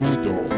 Beetle.